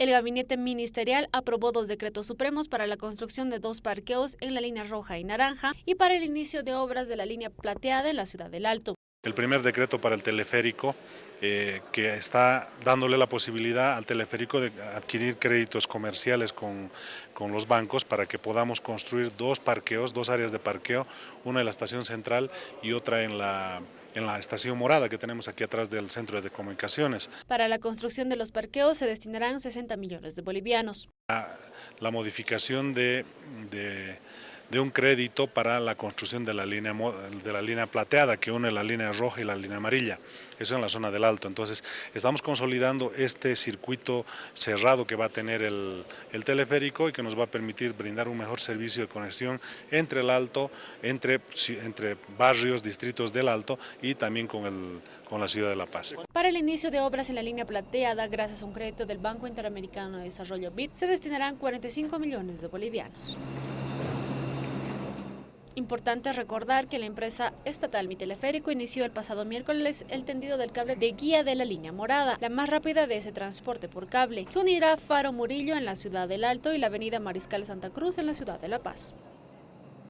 El gabinete ministerial aprobó dos decretos supremos para la construcción de dos parqueos en la línea roja y naranja y para el inicio de obras de la línea plateada en la ciudad del Alto. El primer decreto para el teleférico eh, que está dándole la posibilidad al teleférico de adquirir créditos comerciales con, con, los bancos para que podamos construir dos parqueos, dos áreas de parqueo, una en la estación central y otra en la, en la estación morada que tenemos aquí atrás del centro de comunicaciones. Para la construcción de los parqueos se destinarán 60 millones de bolivianos. La, la modificación de, de de un crédito para la construcción de la línea de la línea plateada que une la línea roja y la línea amarilla. Eso en la zona del Alto. Entonces, estamos consolidando este circuito cerrado que va a tener el, el teleférico y que nos va a permitir brindar un mejor servicio de conexión entre el Alto, entre, entre barrios, distritos del Alto y también con, el, con la ciudad de La Paz. Para el inicio de obras en la línea plateada, gracias a un crédito del Banco Interamericano de Desarrollo BID, se destinarán 45 millones de bolivianos. Importante recordar que la empresa estatal Mi Teleférico inició el pasado miércoles el tendido del cable de guía de la línea morada, la más rápida de ese transporte por cable, que unirá Faro Murillo en la ciudad del Alto y la avenida Mariscal Santa Cruz en la ciudad de La Paz.